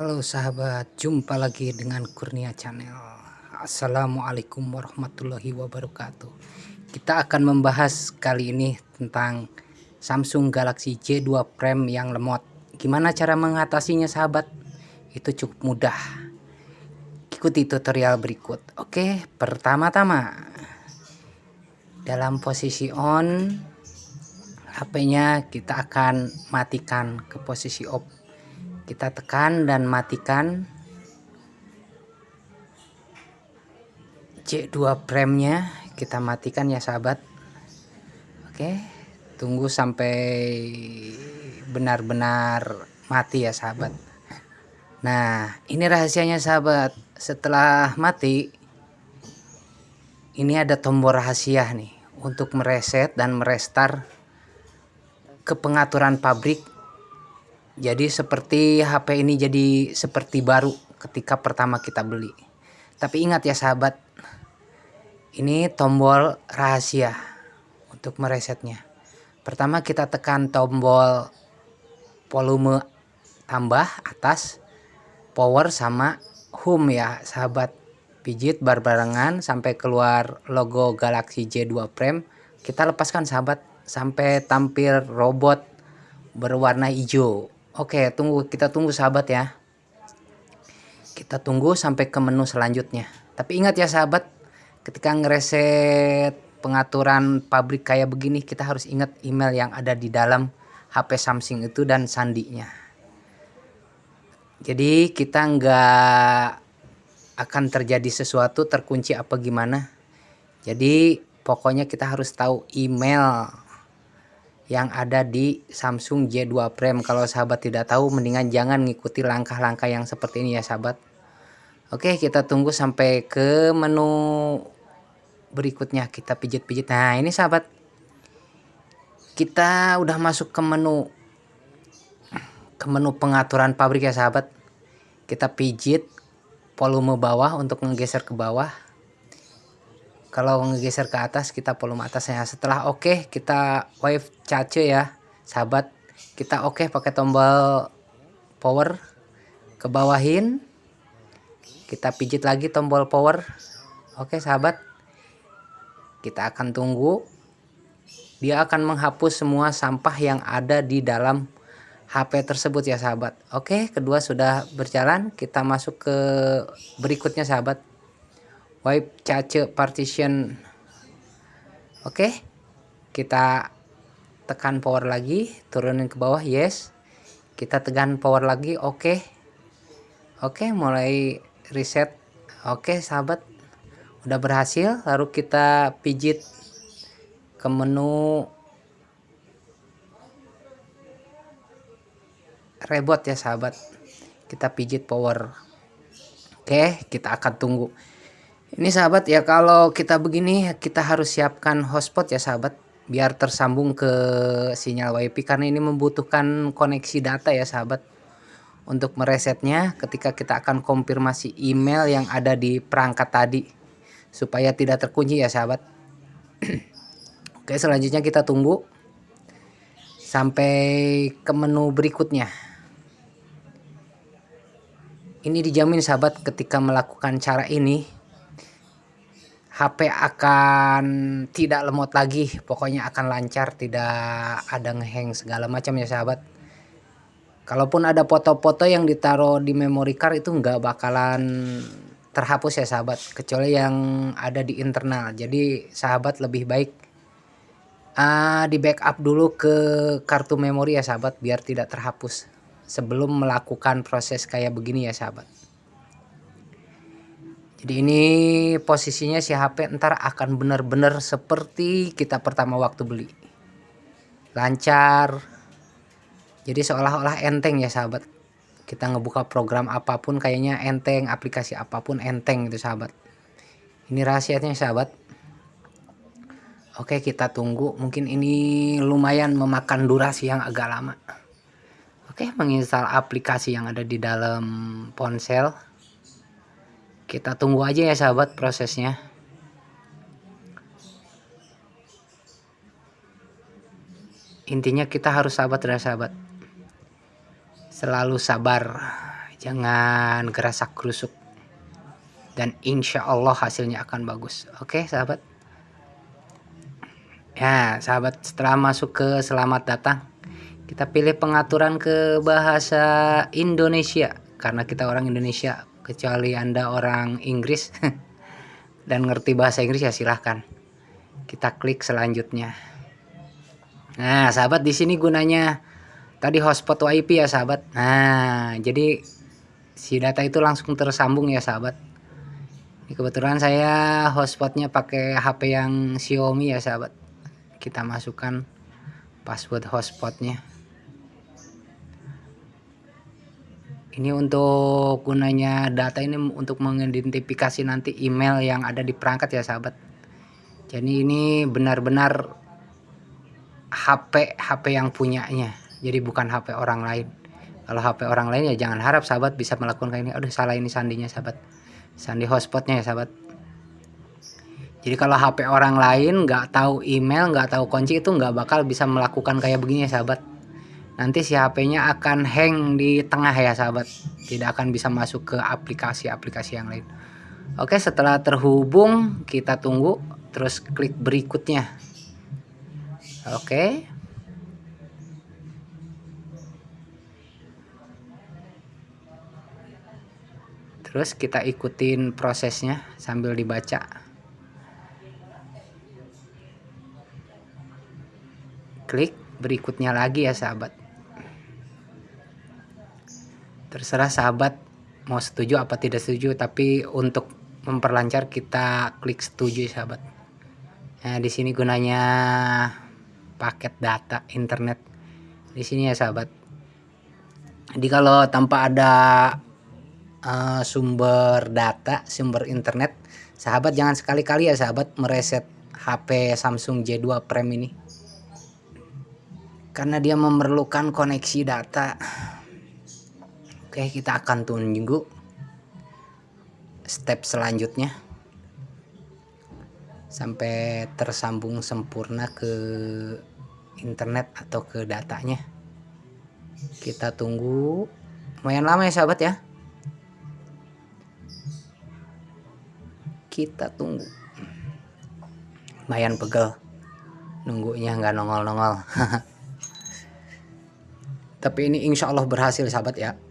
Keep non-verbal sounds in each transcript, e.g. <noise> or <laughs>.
Halo sahabat, jumpa lagi dengan Kurnia Channel. Assalamualaikum warahmatullahi wabarakatuh. Kita akan membahas kali ini tentang Samsung Galaxy J2 Prime yang lemot. Gimana cara mengatasinya sahabat? Itu cukup mudah. Ikuti tutorial berikut. Oke, pertama-tama dalam posisi on HP-nya kita akan matikan ke posisi off kita tekan dan matikan. C2 premnya kita matikan ya sahabat. Oke tunggu sampai benar-benar mati ya sahabat. Nah ini rahasianya sahabat. Setelah mati ini ada tombol rahasia nih untuk mereset dan merestar ke pengaturan pabrik jadi seperti HP ini jadi seperti baru ketika pertama kita beli. Tapi ingat ya sahabat ini tombol rahasia untuk meresetnya. Pertama kita tekan tombol volume tambah atas power sama home ya sahabat. Pijit berbarengan sampai keluar logo Galaxy J2 Prime. Kita lepaskan sahabat sampai tampil robot berwarna hijau Oke, tunggu kita tunggu sahabat ya. Kita tunggu sampai ke menu selanjutnya. Tapi ingat ya sahabat, ketika ngereset pengaturan pabrik kayak begini, kita harus ingat email yang ada di dalam HP Samsung itu dan sandinya. Jadi kita nggak akan terjadi sesuatu terkunci apa gimana. Jadi pokoknya kita harus tahu email yang ada di Samsung J2 Prime. Kalau sahabat tidak tahu mendingan jangan ngikuti langkah-langkah yang seperti ini ya sahabat. Oke kita tunggu sampai ke menu berikutnya. Kita pijit-pijit. Nah ini sahabat. Kita udah masuk ke menu ke menu pengaturan pabrik ya sahabat. Kita pijit volume bawah untuk menggeser ke bawah kalau ngegeser ke atas kita volume atasnya. Setelah oke okay, kita wave cace ya sahabat. Kita oke okay, pakai tombol power ke bawahin kita pijit lagi tombol power. Oke okay, sahabat. Kita akan tunggu. Dia akan menghapus semua sampah yang ada di dalam HP tersebut ya sahabat. Oke kedua sudah berjalan. Kita masuk ke berikutnya sahabat wipe cache partition. Oke kita tekan power lagi turunin ke bawah yes. Kita tekan power lagi oke. Oke mulai reset. Oke sahabat. Udah berhasil lalu kita pijit ke menu reboot ya sahabat. Kita pijit power. Oke kita akan tunggu ini sahabat ya kalau kita begini kita harus siapkan hotspot ya sahabat biar tersambung ke sinyal wifi karena ini membutuhkan koneksi data ya sahabat. Untuk meresetnya ketika kita akan konfirmasi email yang ada di perangkat tadi supaya tidak terkunci ya sahabat. <clears throat> Oke selanjutnya kita tunggu sampai ke menu berikutnya. Ini dijamin sahabat ketika melakukan cara ini HP akan tidak lemot lagi pokoknya akan lancar tidak ada ngeheng segala macam ya sahabat. Kalaupun ada foto-foto yang ditaruh di memory card itu nggak bakalan terhapus ya sahabat. Kecuali yang ada di internal. Jadi sahabat lebih baik uh, di backup dulu ke kartu memori ya sahabat biar tidak terhapus sebelum melakukan proses kayak begini ya sahabat jadi ini posisinya si HP ntar akan benar-benar seperti kita pertama waktu beli. Lancar. Jadi seolah-olah enteng ya sahabat. Kita ngebuka program apa pun kayaknya enteng aplikasi apa pun enteng itu sahabat. Ini rahasianya sahabat. Oke kita tunggu. Mungkin ini lumayan memakan durasi yang agak lama. Oke menginstal aplikasi yang ada di dalam ponsel kita tunggu aja ya sahabat prosesnya. Intinya kita harus sahabat dan sahabat. Selalu sabar. Jangan gerasak kerusuk dan insya Allah hasilnya akan bagus. Oke sahabat? Ya sahabat setelah masuk ke selamat datang kita pilih pengaturan ke bahasa Indonesia. Karena kita orang Indonesia kecuali anda orang Inggris <laughs> dan ngerti bahasa Inggris ya silahkan. Kita klik selanjutnya. Nah sahabat di sini gunanya tadi hotspot WiFi ya sahabat. Nah jadi si data itu langsung tersambung ya sahabat. Ini kebetulan saya hotspotnya pakai HP yang Xiaomi ya sahabat. Kita masukkan password hotspotnya ini untuk gunanya data ini untuk mengidentifikasi nanti email yang ada di perangkat ya sahabat. Jadi ini benar-benar HP HP yang punyanya. Jadi bukan HP orang lain. Kalau HP orang lain ya jangan harap sahabat bisa melakukan kayak ini. Aduh salah ini sandinya sahabat. Sandi hotspotnya ya sahabat. Jadi kalau HP orang lain nggak tahu email nggak tahu kunci itu nggak bakal bisa melakukan kayak begini ya sahabat nanti si HP-nya akan hang di tengah ya sahabat. Tidak akan bisa masuk ke aplikasi-aplikasi yang lain. Oke setelah terhubung kita tunggu terus klik berikutnya. Oke. Terus kita ikutin prosesnya sambil dibaca. Klik berikutnya lagi ya sahabat terserah sahabat mau setuju apa tidak setuju tapi untuk memperlancar kita klik setuju sahabat. Nah di sini gunanya paket data internet. Di sini ya sahabat. Jadi kalau tanpa ada uh, sumber data sumber internet sahabat jangan sekali-kali ya sahabat mereset HP Samsung J2 Prime ini. Karena dia memerlukan koneksi data Oke kita akan tunggu step selanjutnya. Sampai tersambung sempurna ke internet atau ke datanya. Kita tunggu. Lumayan lama ya sahabat ya? Kita tunggu. Lumayan pegel. Nunggunya nggak nongol-nongol. <laughs> Tapi ini insya Allah berhasil sahabat ya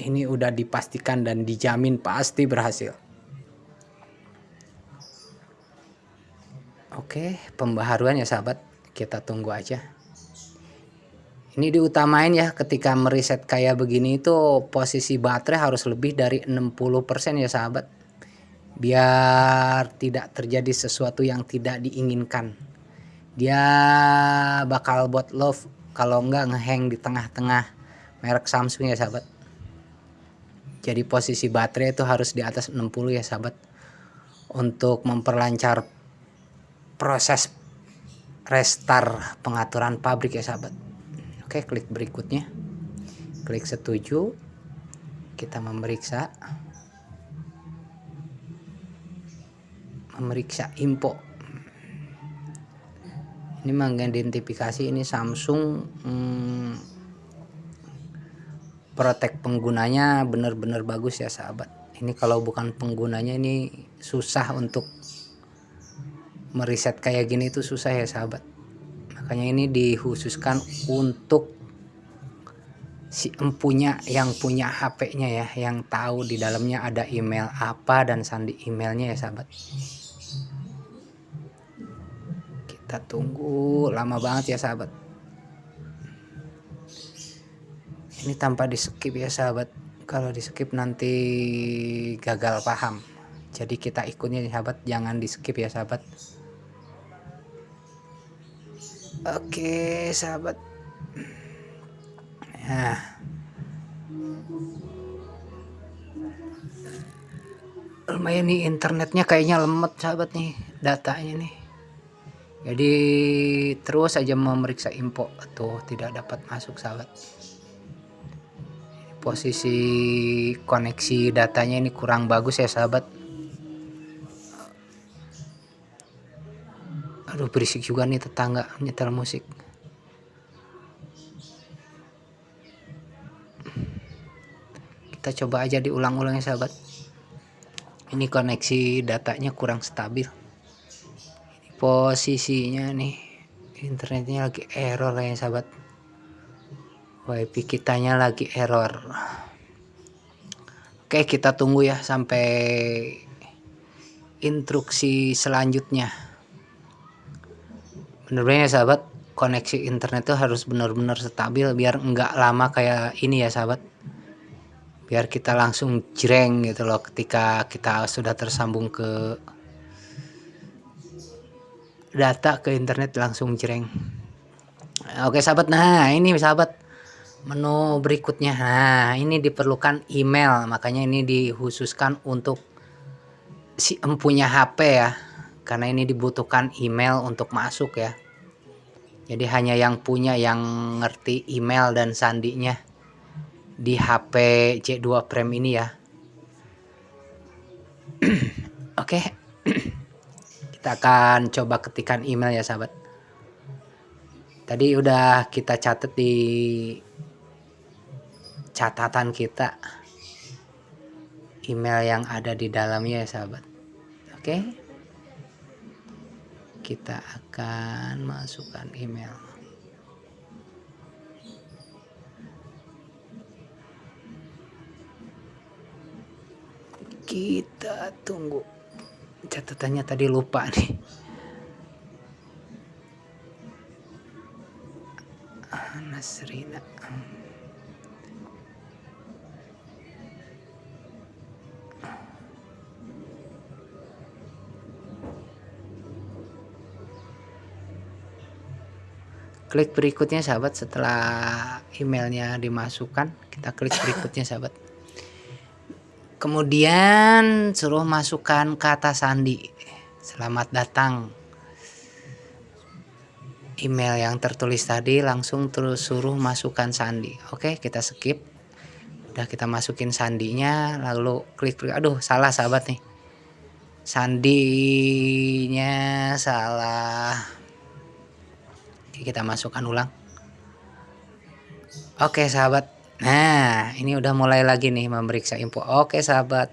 ini udah dipastikan dan dijamin pasti berhasil. Oke pembaharuan ya sahabat. Kita tunggu aja. Ini diutamain ya ketika meriset kayak begini itu posisi baterai harus lebih dari 60% ya sahabat. Biar tidak terjadi sesuatu yang tidak diinginkan. Dia bakal buat love kalau enggak ngehang di tengah-tengah merek Samsung ya sahabat jadi posisi baterai itu harus di atas 60 ya sahabat. Untuk memperlancar proses restart pengaturan pabrik ya sahabat. Oke klik berikutnya. Klik setuju. Kita memeriksa. Memeriksa info. Ini mengidentifikasi ini Samsung hmm, protek penggunanya benar-benar bagus ya sahabat. Ini kalau bukan penggunanya ini susah untuk meriset kayak gini itu susah ya sahabat. Makanya ini dikhususkan untuk si empunya yang punya HP-nya ya yang tahu di dalamnya ada email apa dan sandi emailnya ya sahabat. Kita tunggu lama banget ya sahabat ini tanpa di skip ya sahabat. Kalau di skip nanti gagal paham. Jadi kita ikutnya sahabat. Jangan di skip ya sahabat. Oke sahabat. Nah lumayan nih internetnya kayaknya lemot sahabat nih. Datanya nih. Jadi terus aja memeriksa info. Tuh tidak dapat masuk sahabat posisi koneksi datanya ini kurang bagus ya sahabat. Aduh berisik juga nih tetangga nyetel musik. Kita coba aja diulang-ulang ya sahabat. Ini koneksi datanya kurang stabil. Posisinya nih internetnya lagi error ya sahabat wifi kitanya lagi error. Oke kita tunggu ya sampai instruksi selanjutnya. Bener-bener ya sahabat? Koneksi internet itu harus benar-benar stabil biar enggak lama kayak ini ya sahabat. Biar kita langsung jreng gitu loh ketika kita sudah tersambung ke data ke internet langsung jreng. Oke sahabat. Nah ini sahabat menu berikutnya. Nah ini diperlukan email makanya ini dikhususkan untuk si empunya HP ya. Karena ini dibutuhkan email untuk masuk ya. Jadi hanya yang punya yang ngerti email dan sandinya di HP C2 Prime ini ya. <clears throat> Oke. <clears throat> Kita akan coba ketikan email ya sahabat. Tadi udah kita catat di catatan kita. Email yang ada di dalamnya ya sahabat. Oke? Kita akan masukkan email. Kita tunggu. Catatannya tadi lupa nih. Nasrina klik berikutnya sahabat. Setelah emailnya dimasukkan kita klik berikutnya sahabat. Kemudian suruh masukkan kata sandi. Selamat datang. Email yang tertulis tadi langsung terus suruh masukkan sandi. Oke kita skip. Udah kita masukin sandinya lalu klik klik aduh salah sahabat nih. Sandinya salah kita masukkan ulang. Oke sahabat. Nah ini udah mulai lagi nih memeriksa info. Oke sahabat.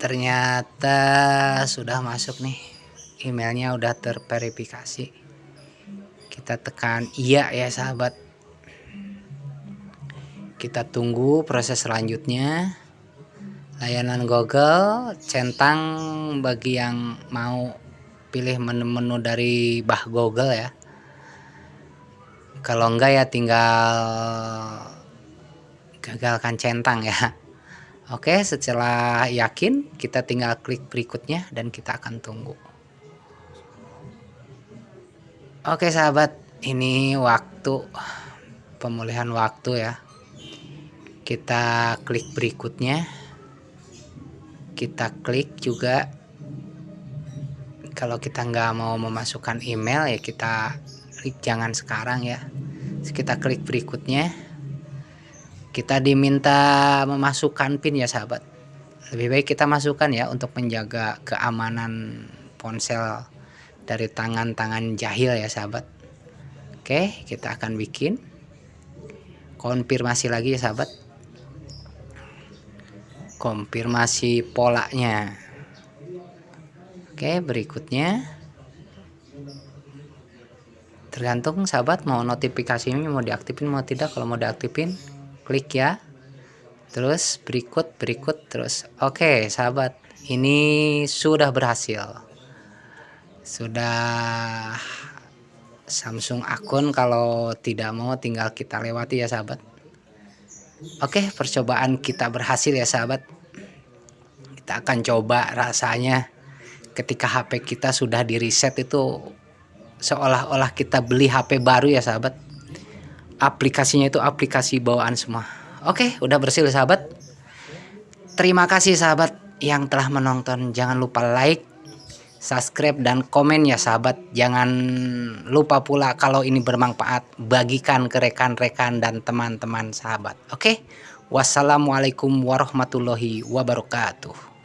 Ternyata sudah masuk nih. Emailnya udah terverifikasi. Kita tekan iya ya sahabat. Kita tunggu proses selanjutnya. Layanan Google centang bagi yang mau pilih menu-menu dari bah Google ya. Kalau enggak ya tinggal gagalkan centang ya. <laughs> Oke setelah yakin kita tinggal klik berikutnya dan kita akan tunggu. Oke sahabat ini waktu pemulihan waktu ya. Kita klik berikutnya. Kita klik juga kalau kita nggak mau memasukkan email ya kita klik jangan sekarang ya. Kita klik berikutnya. Kita diminta memasukkan pin ya sahabat. Lebih baik kita masukkan ya untuk menjaga keamanan ponsel dari tangan-tangan jahil ya sahabat. Oke kita akan bikin. Konfirmasi lagi ya sahabat. Konfirmasi polanya Oke berikutnya. Tergantung sahabat mau notifikasinya mau diaktifin mau tidak. Kalau mau diaktifin klik ya. Terus berikut berikut terus. Oke sahabat ini sudah berhasil. Sudah Samsung akun kalau tidak mau tinggal kita lewati ya sahabat. Oke percobaan kita berhasil ya sahabat. Kita akan coba rasanya ketika HP kita sudah di reset itu seolah-olah kita beli HP baru ya sahabat. Aplikasinya itu aplikasi bawaan semua. Oke udah bersih sahabat. Terima kasih sahabat yang telah menonton. Jangan lupa like subscribe dan komen ya sahabat. Jangan lupa pula kalau ini bermanfaat bagikan ke rekan-rekan dan teman-teman sahabat. Oke wassalamualaikum warahmatullahi wabarakatuh